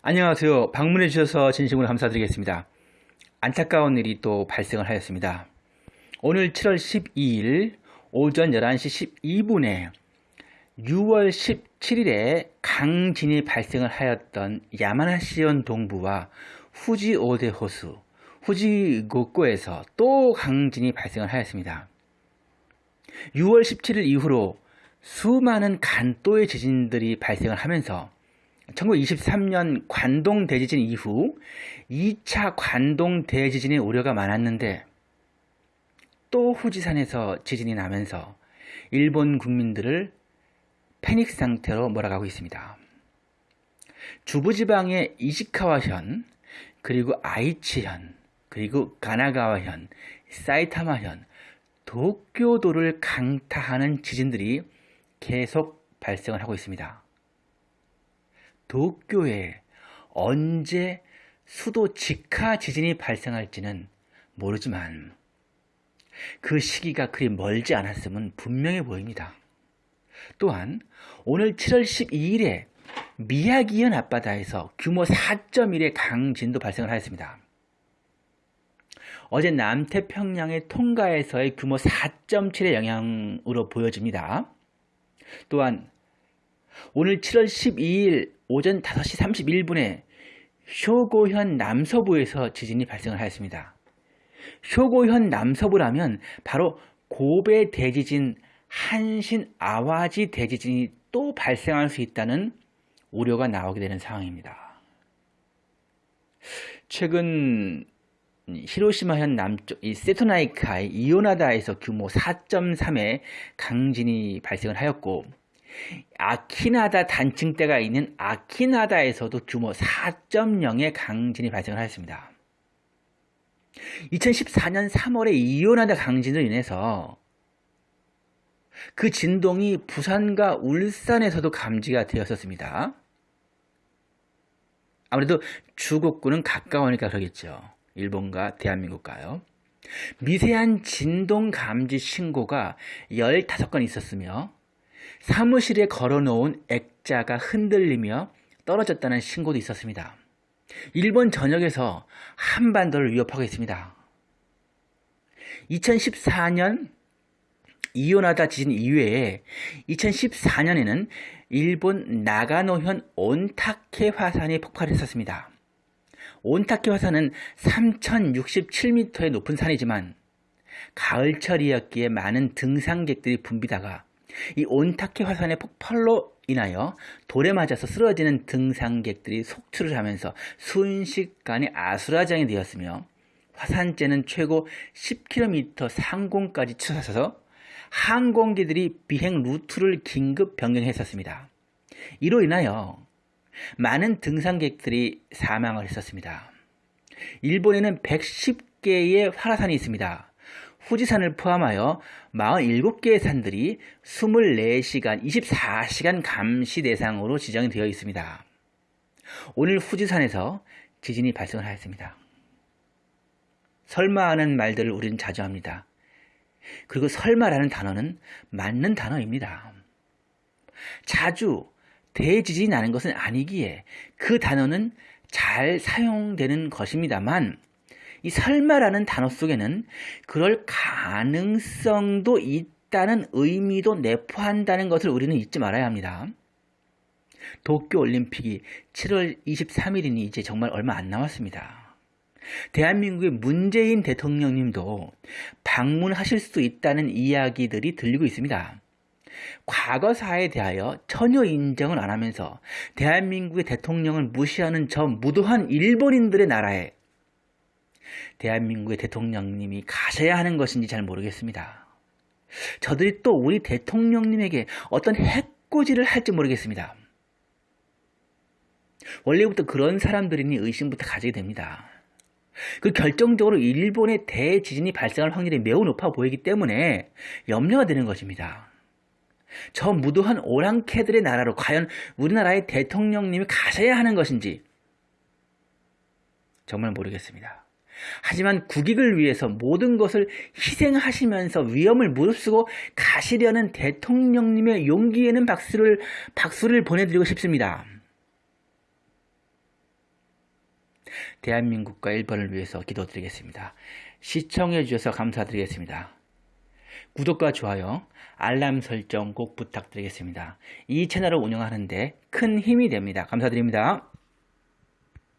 안녕하세요. 방문해 주셔서 진심으로 감사드리겠습니다. 안타까운 일이 또 발생을 하였습니다. 오늘 7월 12일 오전 11시 12분에 6월 17일에 강진이 발생을 하였던 야마나시현 동부와 후지 오대 호수, 후지 고코에서 또 강진이 발생을 하였습니다. 6월 17일 이후로 수많은 간도의 지진들이 발생을 하면서 1923년 관동 대지진 이후 2차 관동 대지진의 우려가 많았는데 또 후지산에서 지진이 나면서 일본 국민들을 패닉 상태로 몰아가고 있습니다. 주부지방의 이시카와현, 그리고 아이치현, 그리고 가나가와현, 사이타마현, 도쿄도를 강타하는 지진들이 계속 발생을 하고 있습니다. 도쿄에 언제 수도 직하 지진이 발생할지는 모르지만 그 시기가 그리 멀지 않았음은 분명해 보입니다. 또한 오늘 7월 12일에 미야기현 앞바다에서 규모 4.1의 강진도 발생을 하였습니다. 어제 남태평양의 통가에서의 규모 4.7의 영향으로 보여집니다. 또한 오늘 7월 12일 오전 5시 31분에 쇼고현 남서부에서 지진이 발생을 하였습니다. 쇼고현 남서부라면 바로 고베 대지진, 한신 아와지 대지진이 또 발생할 수 있다는 우려가 나오게 되는 상황입니다. 최근 히로시마현 남쪽 이 세토나이카의 이오나다에서 규모 4.3의 강진이 발생을 하였고 아키나다 단층대가 있는 아키나다에서도 규모 4.0의 강진이 발생을 하였습니다. 2014년 3월에 이오나다 강진으로 인해서 그 진동이 부산과 울산에서도 감지가 되었었습니다. 아무래도 주곡구는 가까우니까 그러겠죠. 일본과 대한민국과요. 미세한 진동 감지 신고가 15건 있었으며 사무실에 걸어놓은 액자가 흔들리며 떨어졌다는 신고도 있었습니다. 일본 전역에서 한반도를 위협하고 있습니다. 2014년 이오나다 지진 이후에 2014년에는 일본 나가노현 온타케 화산이 폭발했었습니다. 온타케 화산은 3067m의 높은 산이지만 가을철이었기에 많은 등산객들이 붐비다가 이 온타케 화산의 폭발로 인하여 돌에 맞아서 쓰러지는 등산객들이 속출을 하면서 순식간에 아수라장이 되었으며 화산재는 최고 10km 상공까지 치솟아서 항공기들이 비행 루트를 긴급 변경했었습니다. 이로 인하여 많은 등산객들이 사망을 했었습니다. 일본에는 110개의 화산이 있습니다. 후지산을 포함하여 47개의 산들이 24시간, 24시간 감시 대상으로 지정이 되어 있습니다. 오늘 후지산에서 지진이 발생을 하였습니다. 설마 하는 말들을 우리는 자주 합니다. 그리고 설마라는 단어는 맞는 단어입니다. 자주 대지진이 나는 것은 아니기에 그 단어는 잘 사용되는 것입니다만 이 설마라는 단어 속에는 그럴 가능성도 있다는 의미도 내포한다는 것을 우리는 잊지 말아야 합니다. 도쿄올림픽이 7월 23일이니 이제 정말 얼마 안 남았습니다. 대한민국의 문재인 대통령님도 방문하실 수 있다는 이야기들이 들리고 있습니다. 과거사에 대하여 전혀 인정을 안 하면서 대한민국의 대통령을 무시하는 저 무도한 일본인들의 나라에 대한민국의 대통령님이 가셔야 하는 것인지 잘 모르겠습니다. 저들이 또 우리 대통령님에게 어떤 해코지를 할지 모르겠습니다. 원래부터 그런 사람들이니 의심부터 가지게 됩니다. 그 결정적으로 일본의 대지진이 발생할 확률이 매우 높아 보이기 때문에 염려가 되는 것입니다. 저 무도한 오랑캐들의 나라로 과연 우리나라의 대통령님이 가셔야 하는 것인지 정말 모르겠습니다. 하지만 국익을 위해서 모든 것을 희생하시면서 위험을 무릅쓰고 가시려는 대통령님의 용기에는 박수를, 박수를 보내드리고 싶습니다. 대한민국과 일본을 위해서 기도드리겠습니다. 시청해 주셔서 감사드리겠습니다. 구독과 좋아요, 알람 설정 꼭 부탁드리겠습니다. 이 채널을 운영하는데 큰 힘이 됩니다. 감사드립니다.